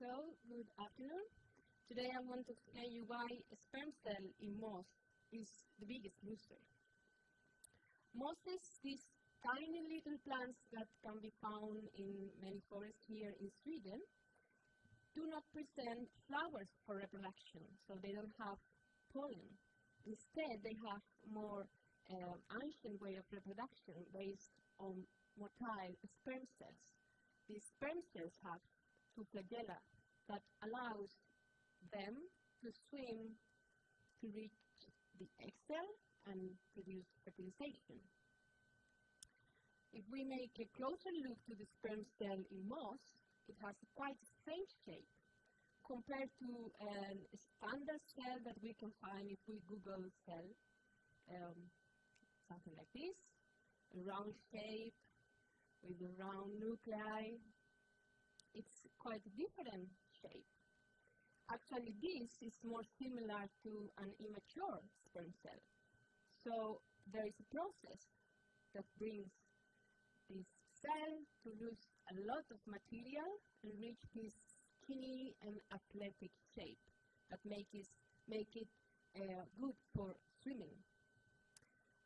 So, good afternoon. Today I want to explain you why sperm cell in moss is the biggest loser. Mosses, these tiny little plants that can be found in many forests here in Sweden, do not present flowers for reproduction, so they don't have pollen. Instead, they have more uh, ancient way of reproduction based on motile sperm cells. These sperm cells have two flagella that allows them to swim to reach the egg cell and produce fertilization. If we make a closer look to the sperm cell in moss, it has quite a strange shape compared to a standard cell that we can find if we Google cell, um, something like this, a round shape with a round nuclei it's quite a different shape. Actually, this is more similar to an immature sperm cell. So there is a process that brings this cell to lose a lot of material and reach this skinny and athletic shape that make it, make it uh, good for swimming.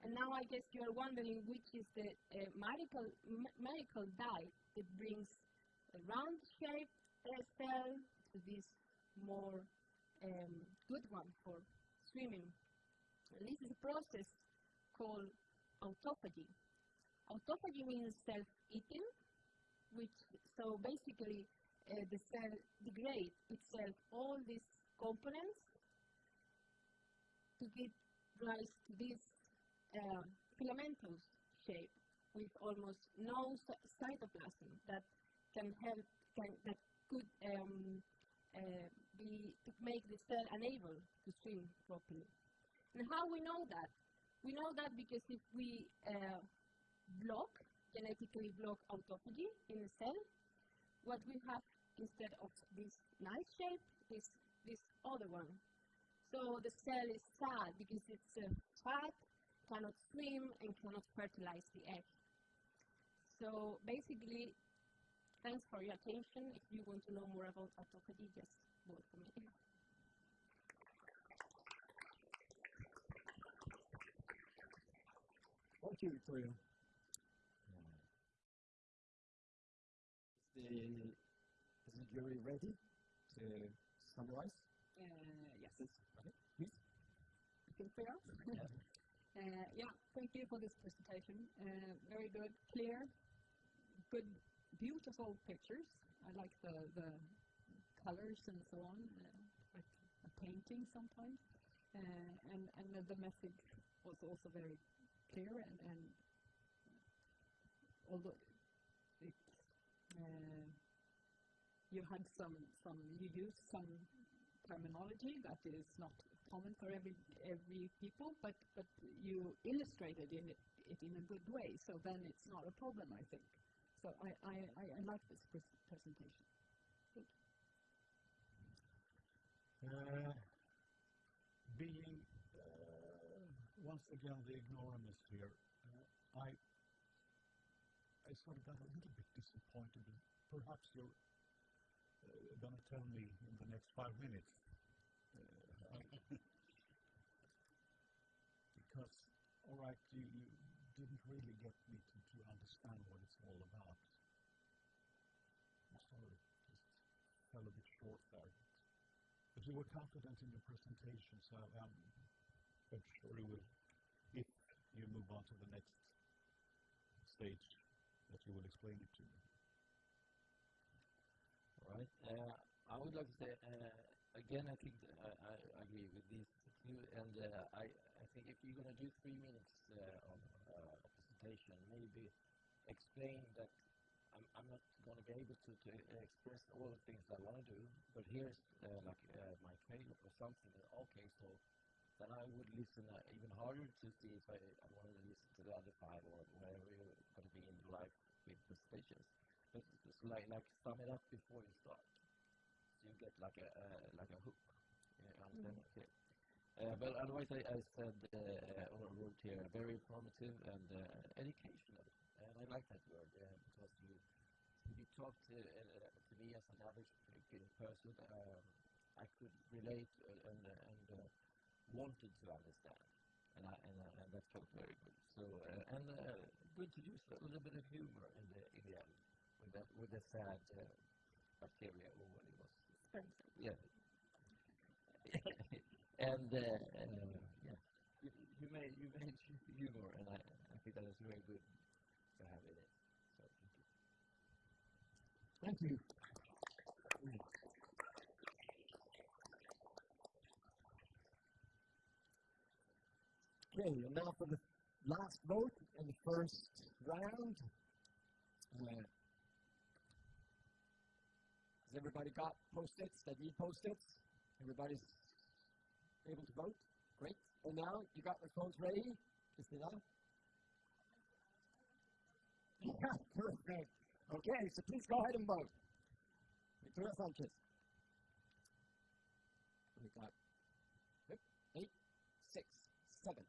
And now I guess you are wondering which is the uh, medical, medical dye that brings a round shape cell to this more um, good one for swimming. And this is a process called autophagy. Autophagy means self-eating, which so basically uh, the cell degrades itself all these components to give rise to this uh, filamentous shape with almost no cytoplasm that can help, can, that could um, uh, be, to make the cell unable to swim properly. And how we know that? We know that because if we uh, block, genetically block autophagy in a cell, what we have instead of this nice shape is this other one. So the cell is sad because it's uh, fat, cannot swim, and cannot fertilize the egg. So basically, Thanks for your attention. If you want to know more about autophagy, just vote for me. Thank you, Victoria. Is the, is the jury ready to summarize? Uh, yes. Okay, please. I think we are. Yeah. uh, yeah, thank you for this presentation. Uh, very good, clear, good beautiful pictures. I like the, the colors and so on, uh, like a painting sometimes. Uh, and and the, the message was also very clear and, and although it, uh, you had some, some, you used some terminology that is not common for every every people, but but you illustrated in it, it in a good way. So then it's not a problem, I think. So I, I, I, I like this pres presentation. Good. Uh, being uh, once again the ignoramus here, uh, I I sort of got a little bit disappointed. Perhaps you're uh, going to tell me in the next five minutes. Uh, because, all right, you, you didn't really get me to, to understand what it's all about. I'm sorry, just fell a bit short there. But you were confident in your presentation, so um, I'm sure you will, if you move on to the next stage, that you will explain it to me. All right. Uh, I would like to say, uh, again, I think I, I agree with this view, and uh, I, I think if you're going to do three minutes of presentation, maybe explain that I'm, I'm not going to be able to, to express all the things I want to do, but here's uh, like uh, my trailer or something. Okay, so then I would listen uh, even harder to see if I, I wanted to listen to the other five or whatever you're going to be in live with presentations. But just like like sum it up before you start, you get like a uh, like a hook. Yeah? Mm. Okay. Uh, but otherwise, I, I said uh, or wrote here very informative and uh, educational, and I like that word because you you talked to, uh, to me as an average person, um, I could relate uh, and, uh, and uh, wanted to understand, and, I, and, uh, and that felt very good. So uh, and uh, good to use a little bit of humor in the in the end with that with the sad uh, bacteria or what it was. Yeah. and uh, uh, yeah, you, you made you made humor, and I, I think that is very good to have in it. So thank you. Thank you. Okay, and now for the last vote in the first round. Uh, has everybody got post-its that need post-its? Everybody's able to vote? Great. And now you got your phones ready? Christina? Yeah, perfect. Okay, so please go ahead and vote. Victoria Sanchez. We got eight, six, seven,